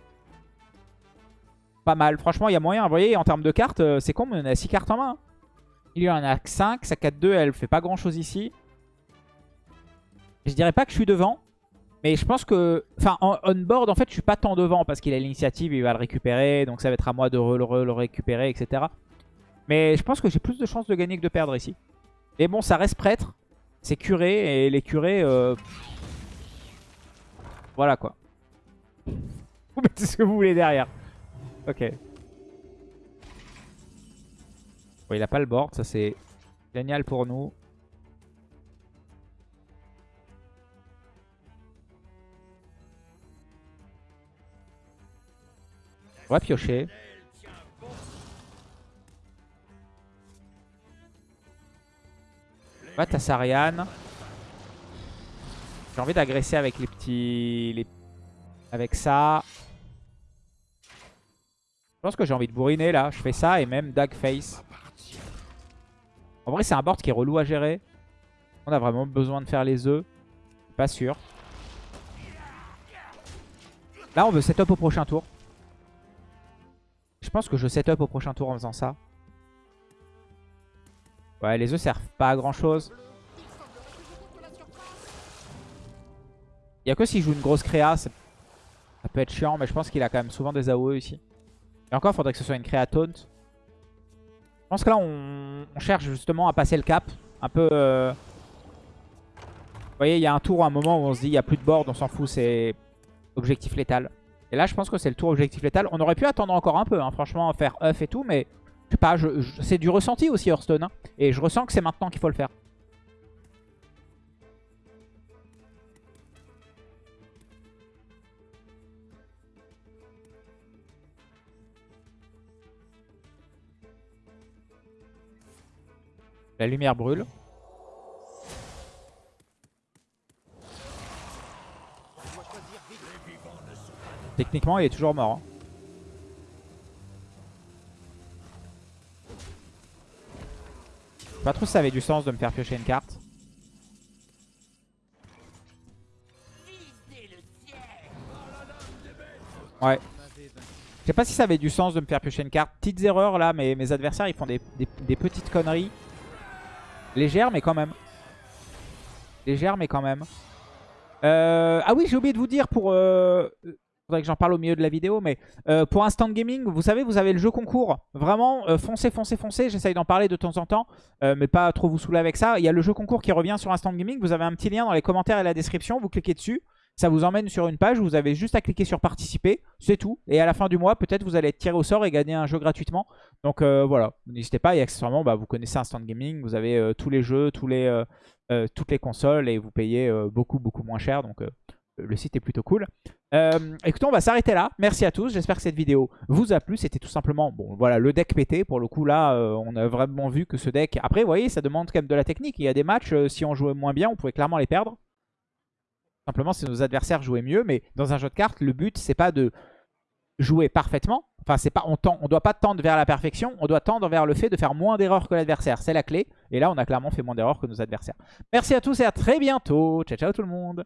Pas mal. Franchement, il y a moyen. Vous voyez, en termes de cartes, euh, c'est con, mais on a 6 cartes en main. Il y en a 5. Sa 4-2, elle fait pas grand chose ici. Je dirais pas que je suis devant. Mais je pense que... Enfin, on-board, en fait, je suis pas tant devant parce qu'il a l'initiative, il va le récupérer. Donc ça va être à moi de le récupérer, etc. Mais je pense que j'ai plus de chances de gagner que de perdre ici. Et bon, ça reste prêtre. C'est curé. Et les curés... Euh, voilà quoi. Vous mettez ce que vous voulez derrière. Ok. Il a pas le board, ça c'est génial pour nous. On va piocher. Va Tassarian. J'ai envie d'agresser avec les petits... Avec ça. Je pense que j'ai envie de bourriner là. Je fais ça et même Dag Face. En vrai, c'est un board qui est relou à gérer. On a vraiment besoin de faire les œufs. Pas sûr. Là, on veut setup au prochain tour. Je pense que je setup au prochain tour en faisant ça. Ouais, les œufs servent pas à grand chose. Il n'y a que s'il joue une grosse créa, ça, peut être chiant, mais je pense qu'il a quand même souvent des AOE ici. Et encore, il faudrait que ce soit une créa taunt. Je pense que là, on, cherche justement à passer le cap. Un peu... Euh, vous voyez, il y a un tour, un moment où on se dit, il n'y a plus de board, on s'en fout, c'est objectif létal. Et là, je pense que c'est le tour objectif létal. On aurait pu attendre encore un peu, hein, franchement, faire off et tout, mais je sais pas, c'est du ressenti aussi Hearthstone. Hein. et je ressens que c'est maintenant qu'il faut le faire. La lumière brûle. Techniquement, il est toujours mort. hein. Pas trop si ça avait du sens de me faire piocher une carte. Ouais. Je sais pas si ça avait du sens de me faire piocher une carte. Petites erreurs là, mais mes adversaires ils font des petites conneries. Légères mais quand même. Légères mais quand même. Euh, ah oui, j'ai oublié de vous dire pour... Euh... Faudrait que j'en parle au milieu de la vidéo, mais euh, pour Instant Gaming, vous savez, vous avez le jeu concours. Vraiment, euh, foncez, foncez, foncez. J'essaye d'en parler de temps en temps, euh, mais pas trop vous saouler avec ça. Il y a le jeu concours qui revient sur Instant Gaming. Vous avez un petit lien dans les commentaires et la description. Vous cliquez dessus. Ça vous emmène sur une page vous avez juste à cliquer sur participer. C'est tout. Et à la fin du mois, peut-être vous allez être tiré au sort et gagner un jeu gratuitement. Donc euh, voilà, n'hésitez pas. Et accessoirement, bah, vous connaissez Instant Gaming. Vous avez euh, tous les jeux, euh, toutes les consoles et vous payez beaucoup, beaucoup moins cher. Donc le site est plutôt cool. Euh, écoutez, on va s'arrêter là. Merci à tous. J'espère que cette vidéo vous a plu. C'était tout simplement, bon, voilà, le deck pété. Pour le coup, là, on a vraiment vu que ce deck... Après, vous voyez, ça demande quand même de la technique. Il y a des matchs, si on jouait moins bien, on pouvait clairement les perdre. Simplement, si nos adversaires jouaient mieux. Mais dans un jeu de cartes, le but, c'est pas de jouer parfaitement. Enfin, pas, on on doit pas tendre vers la perfection. On doit tendre vers le fait de faire moins d'erreurs que l'adversaire. C'est la clé. Et là, on a clairement fait moins d'erreurs que nos adversaires. Merci à tous et à très bientôt. Ciao, ciao tout le monde.